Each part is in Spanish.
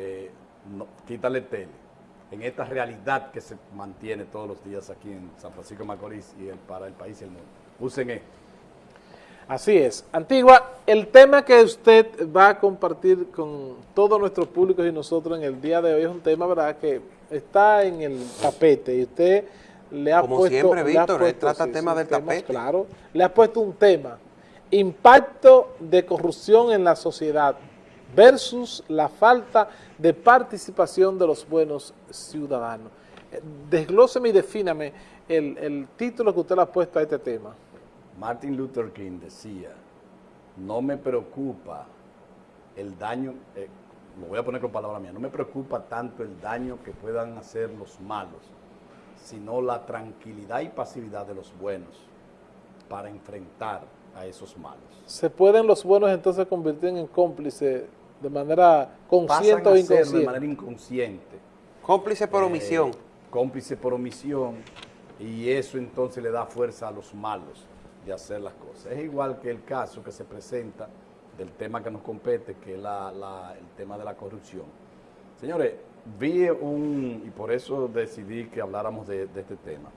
eh, quítale tele, en esta realidad que se mantiene todos los días aquí en San Francisco de Macorís y para el país y el mundo. Usen esto. Así es. Antigua, el tema que usted va a compartir con todos nuestros públicos y nosotros en el día de hoy es un tema, ¿verdad?, que está en el tapete y usted le ha Como puesto... siempre, le ha Víctor, puesto, trata sí, temas del tapete. Claro, le ha puesto un tema, impacto de corrupción en la sociedad versus la falta de participación de los buenos ciudadanos. Desglóseme y defíname el, el título que usted le ha puesto a este tema. Martin Luther King decía, no me preocupa el daño, eh, lo voy a poner con palabras mías, no me preocupa tanto el daño que puedan hacer los malos, sino la tranquilidad y pasividad de los buenos para enfrentar a esos malos. ¿Se pueden los buenos entonces convertir en cómplices de manera consciente Pasan o a hacerlo inconsciente? de manera inconsciente. Cómplice por eh, omisión. cómplice por omisión, y eso entonces le da fuerza a los malos de hacer las cosas. Es igual que el caso que se presenta del tema que nos compete, que es la- la- el tema de la corrupción. Señores, vi un, y por eso decidí que habláramos de, de este tema.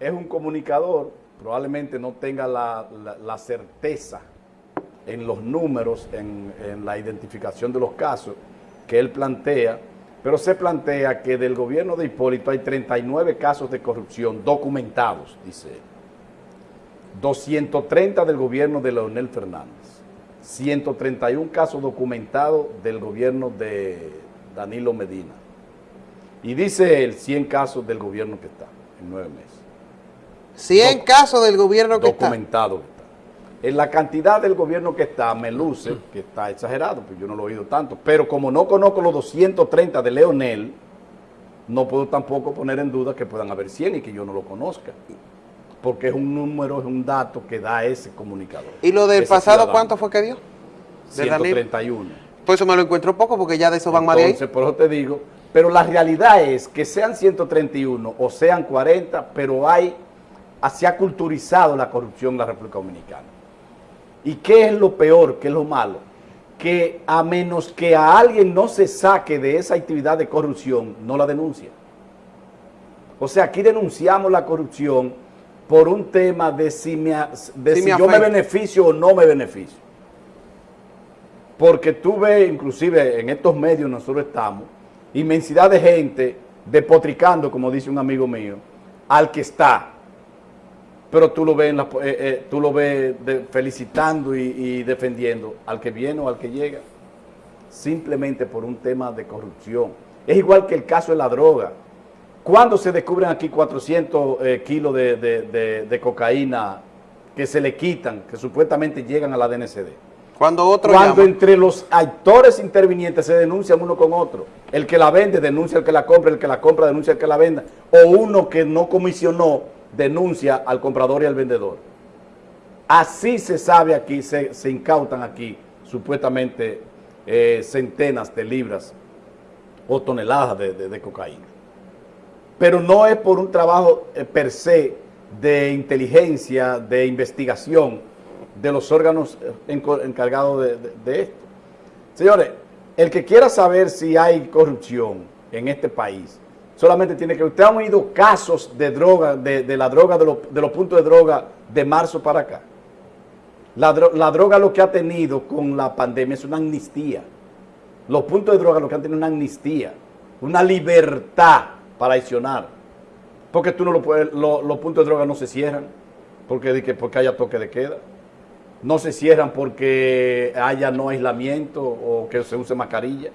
Es un comunicador, probablemente no tenga la, la- la certeza en los números, en, en la identificación de los casos que él plantea, pero se plantea que del gobierno de Hipólito hay 39 casos de corrupción documentados, dice él. 230 del gobierno de Leonel Fernández, 131 casos documentados del gobierno de Danilo Medina. Y dice él 100 casos del gobierno que está en nueve meses 100 casos del gobierno que está. documentado que está. En la cantidad del gobierno que está, me luce que está exagerado, pues yo no lo he oído tanto. Pero como no conozco los 230 de Leonel, no puedo tampoco poner en duda que puedan haber 100 y que yo no lo conozca. Porque es un número, es un dato que da ese comunicador. ¿Y lo del pasado ciudadano. cuánto fue que dio? de Danilo? 131. Pues eso me lo encuentro poco porque ya de eso van más de ahí. Entonces, por eso te digo, pero la realidad es que sean 131 o sean 40, pero hay, se ha culturizado la corrupción en la República Dominicana. ¿Y qué es lo peor, qué es lo malo? Que a menos que a alguien no se saque de esa actividad de corrupción, no la denuncia. O sea, aquí denunciamos la corrupción por un tema de si, me, de Si si me yo me beneficio o no me beneficio. Porque tú ves, inclusive en estos medios nosotros estamos, inmensidad de gente depotricando, como dice un amigo mío, al que está. Pero tú lo ves, en la- eh, eh, tú lo ves de- felicitando y, y defendiendo al que viene o al que llega, simplemente por un tema de corrupción. Es igual que el caso de la droga. ¿Cuándo se descubren aquí 400 eh, kilos de, de- de- de cocaína que se le quitan, que supuestamente llegan a la DNCD? Cuando otro Cuando llama. entre los actores intervinientes se denuncian uno con otro. El que la vende denuncia al que la compra, el que la compra denuncia al que la venda. O uno que no comisionó denuncia al comprador y al vendedor. Así se sabe aquí, se, incautan aquí supuestamente eh, centenas de libras o toneladas de, cocaína. Pero no es por un trabajo eh, per se de inteligencia, de investigación de los órganos eh, encargados de- de esto. Señores, el que quiera saber si hay corrupción en este país, solamente tiene que... Ustedes han oído casos de droga, de, de la droga, de, los- de los puntos de droga de marzo para acá. La, la droga lo que ha tenido con la pandemia es una amnistía. Los puntos de droga lo que han tenido es una amnistía, una libertad para accionar. Porque tú no lo puedes, lo- los puntos de droga no se cierran porque, porque haya toque de queda. No se cierran porque haya no aislamiento o que se use mascarilla.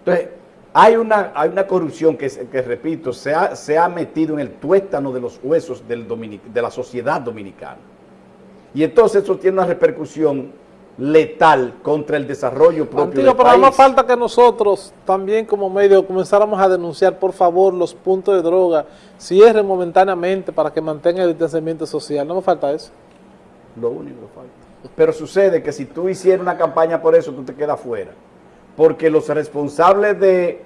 Entonces, hay una, hay una corrupción que, que, repito, se ha, se ha metido en el tuétano de los huesos del dominic- de la sociedad dominicana. Y entonces eso tiene una repercusión letal contra el desarrollo propio Antiguo, del pero más país. falta que nosotros también como medio comenzáramos a denunciar, por favor, los puntos de droga, cierren momentáneamente para que mantengan el distanciamiento social. No me falta eso. Lo único que falta. Pero sucede que si tú hicieras una campaña por eso, tú te quedas fuera. Porque los responsables de...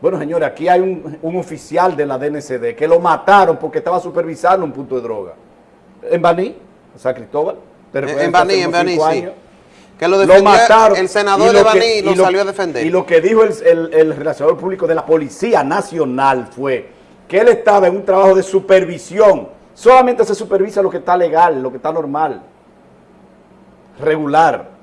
Bueno, señores, aquí hay un, un oficial de la DNCD que lo mataron porque estaba supervisando un punto de droga. En Baní, en San Cristóbal. ¿Te En- Baní, en Baní, sí. Que lo defendió mataron. el senador lo Levaní que- lo salió a defender. Y lo que dijo el, el, el relacionador público de la Policía Nacional fue que él estaba en un trabajo de supervisión. Solamente se supervisa lo que está legal, lo que está normal, regular.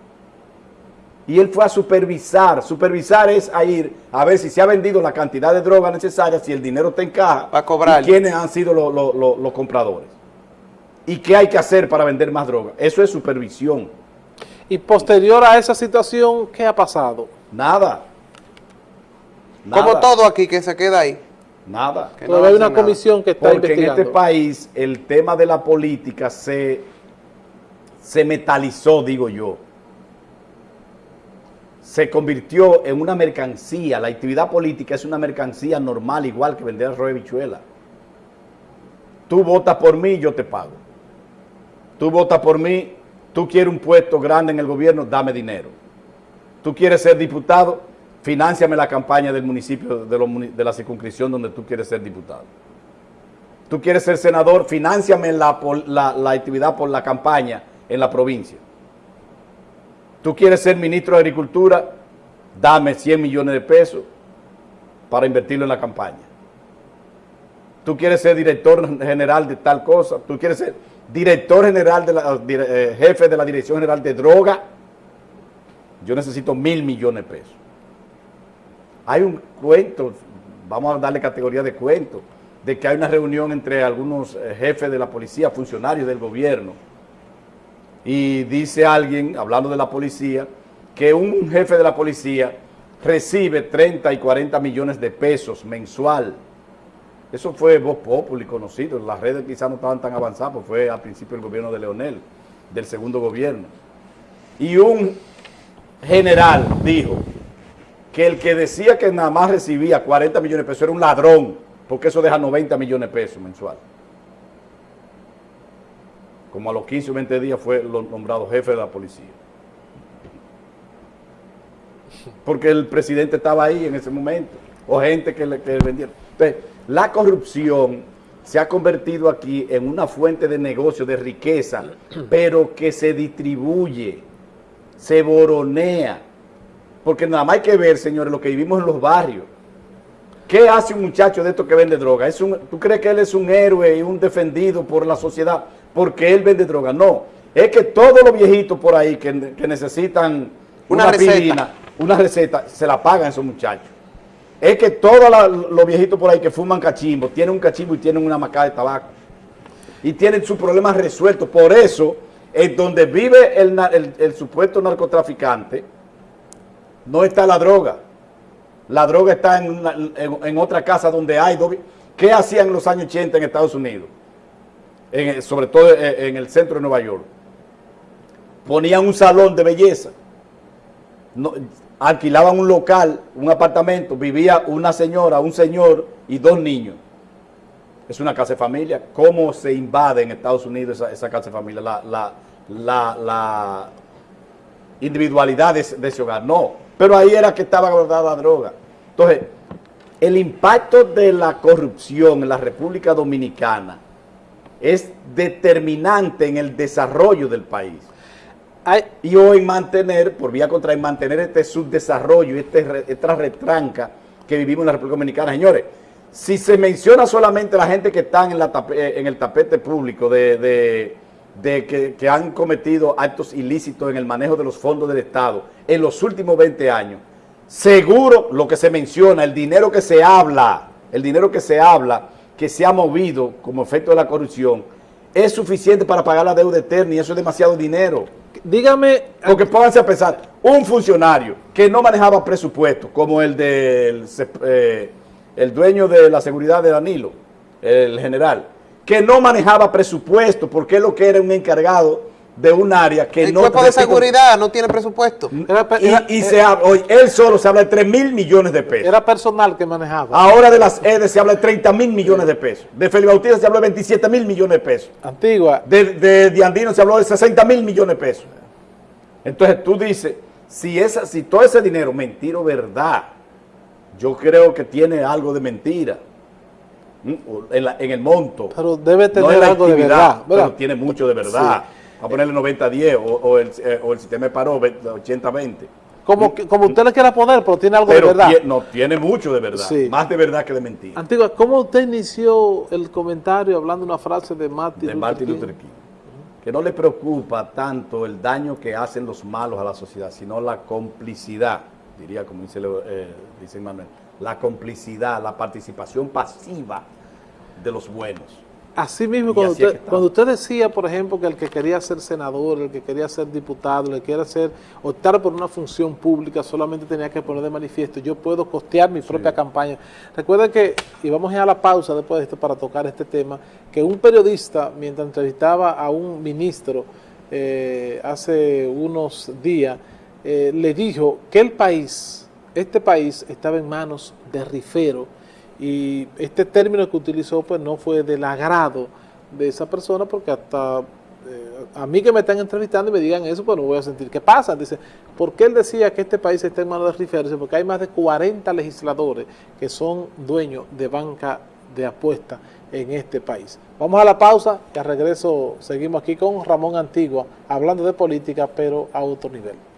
Y él fue a supervisar. Supervisar es a ir a ver si se ha vendido la cantidad de droga necesaria, si el dinero te encaja. Pa' cobrar. Y quiénes han sido lo- lo- lo- los compradores. Y qué hay que hacer para vender más droga. Eso es supervisión. Y posterior a esa situación, ¿qué ha pasado? Nada. Como Nada. todo aquí que se queda ahí. Nada. Que no hay una nada. comisión que está Porque en este país el tema de la política se, se metalizó, digo yo. Se convirtió en una mercancía. La actividad política es una mercancía normal, igual que vender arroz de bichuela. Tú votas por mí, yo te pago. Tú votas por mí, tú quieres un puesto grande en el gobierno, dame dinero. Tú quieres ser diputado, financiame la campaña del municipio, de, de la circunscripción donde tú quieres ser diputado. Tú quieres ser senador, financiame la, la actividad por la campaña en la provincia. Tú quieres ser ministro de Agricultura, dame 100 millones de pesos para invertirlo en la campaña. Tú quieres ser director general de tal cosa, tú quieres ser director general, de la, eh, jefe de la Dirección General de Droga, yo necesito mil millones de pesos. Hay un cuento, vamos a darle categoría de cuento, de que hay una reunión entre algunos eh, jefes de la policía, funcionarios del gobierno, y dice alguien, hablando de la policía, que un jefe de la policía recibe 30 y 40 millones de pesos mensual. Eso fue voz popular y conocido. Las redes quizás no estaban tan avanzadas, pues fue al principio del gobierno de Leonel, del segundo gobierno. Y un general dijo que el que decía que nada más recibía 40 millones de pesos era un ladrón, porque eso deja 90 millones de pesos mensual. Como a los 15 o 20 días fue nombrado jefe de la policía. Porque el presidente estaba ahí en ese momento, o gente que le vendieron. Entonces, la corrupción se ha convertido aquí en una fuente de negocio, de riqueza, pero que se distribuye, se boronea. Porque nada más hay que ver, señores, lo que vivimos en los barrios. ¿Qué hace un muchacho de estos que vende droga? ¿Es un- ¿Tú crees que él es un héroe y un defendido por la sociedad porque él vende droga? No. Es que todos los viejitos por ahí que, que necesitan Una una, receta. una receta, se la pagan esos muchachos. Es que todos la- los viejitos por ahí que fuman cachimbo, tienen un cachimbo y tienen una macada de tabaco. Y tienen sus problemas resueltos. Por eso, en donde vive el, na- el- el supuesto narcotraficante, no está la droga. La droga está en, una- en- en otra casa donde hay... ¿Qué hacían en los años 80 en Estados Unidos? Sobre todo en, en el centro de Nueva York. Ponían un salón de belleza. Alquilaban un local, un apartamento, vivía una señora, un señor y dos niños. Es una casa de familia. ¿Cómo se invade en Estados Unidos esa, casa de familia? La, la, individualidad de, ese- hogar. No, pero ahí era que estaba guardada droga. Entonces, el impacto de la corrupción en la República Dominicana es determinante en el desarrollo del país. Hay- Y en mantener, por vía contra, en mantener este subdesarrollo, este, esta retranca que vivimos en la República Dominicana. Señores, si se menciona solamente la gente que están en, la tape- eh, en el tapete público de, de- de que, que han cometido actos ilícitos en el manejo de los fondos del Estado en los últimos 20 años, seguro lo que se menciona, el dinero que se habla, el dinero que se habla, que se ha movido como efecto de la corrupción, es suficiente para pagar la deuda eterna y eso es demasiado dinero. dígame, Porque pónganse a pensar, un funcionario que no manejaba presupuesto, como el del eh, el dueño de la seguridad de Danilo, el general, que no manejaba presupuesto porque es lo que era un encargado de un área que El no... cuerpo de seguridad no tiene presupuesto. era, Y, era- y se habla, hoy, él solo se habla de 3 mil millones de pesos. era personal que manejaba. Ahora de las EDES se habla de 30 mil millones de pesos. De Felipe Bautista se habla de 27 mil millones de pesos. Antigua. De, de, de Andino se habló de 60 mil millones de pesos. Entonces tú dices, si, esa, si todo ese dinero, mentira o verdad, yo creo que tiene algo de mentira en, la- en el monto. Pero debe no tener en la algo de actividad, verdad, ¿verdad? Pero tiene mucho de verdad. A ponerle 90-10 o, o el, eh, o el sistema de paro 80-20. Como, como usted le quiera poner, pero tiene algo Pero de verdad. no, tiene mucho de verdad. Sí. Más de verdad que de mentira. Antigua, ¿cómo usted inició el comentario hablando una frase de Martin, de Martin Luther King. Que no le preocupa tanto el daño que hacen los malos a la sociedad, sino la complicidad, diría como dice, eh, dice Manuel, la complicidad, la participación pasiva de los buenos. Así mismo, cuando así es usted, que cuando usted decía, por ejemplo, que el que quería ser senador, el que quería ser diputado, el que quería ser, optar por una función pública, solamente tenía que poner de manifiesto, yo puedo costear mi propia campaña. Recuerden que, y vamos a ir a la pausa después de esto para tocar este tema, que un periodista, mientras entrevistaba a un ministro eh, hace unos días, eh, le dijo que el país, este país, estaba en manos de rifero, y este término que utilizó pues no fue del agrado de esa persona porque hasta eh, a mí que me están entrevistando y me digan eso pues no voy a sentir qué pasa. Dice ¿por qué él decía que este país está en manos de riferos? Dice, porque hay más de 40 legisladores que son dueños de banca de apuestas en este país. Vamos a la pausa y al regreso seguimos aquí con Ramón Antigua hablando de política pero a otro nivel